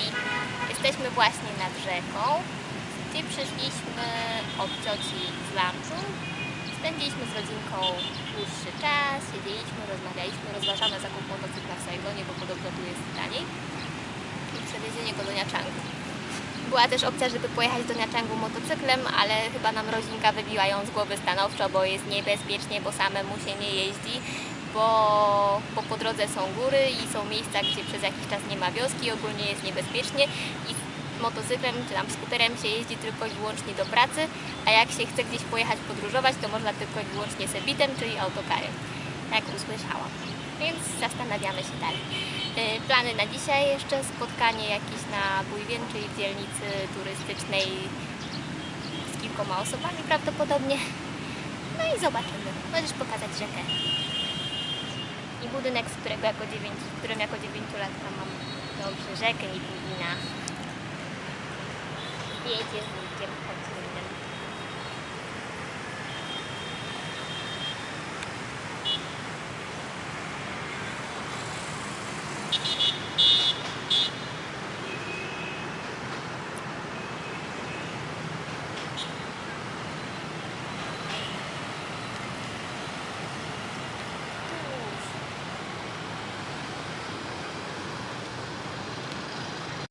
I jesteśmy właśnie nad rzeką, gdzie przyszliśmy od cioci z lunchu. Spędziliśmy z rodzinką dłuższy czas, siedzieliśmy, rozmawialiśmy, rozważamy zakup motocykla w Saigonie, bo podobno tu jest taniej i przewiezienie go do Niachangu. Była też opcja, żeby pojechać do Niachangu motocyklem, ale chyba nam rodzinka wybiła ją z głowy stanowczo, bo jest niebezpiecznie, bo samemu się nie jeździ, bo, bo po drodze są góry i są miejsca, gdzie przez jakiś czas nie ma wioski, ogólnie jest niebezpiecznie i motocyklem czy tam skuterem się jeździ tylko i wyłącznie do pracy, a jak się chce gdzieś pojechać podróżować, to można tylko i wyłącznie sebitem, czyli autokarem, jak usłyszałam. Więc zastanawiamy się dalej. Yy, Plany na dzisiaj jeszcze spotkanie jakieś na Bujwien, czyli w dzielnicy turystycznej z kilkoma osobami prawdopodobnie. No i zobaczymy. Możesz pokazać rzekę. Budynek, z którego jako dziewięć, w którym jako dziewięciolatka mam dobrze rzekę i Pugina. Wiecie z wujkiem, chodźmy.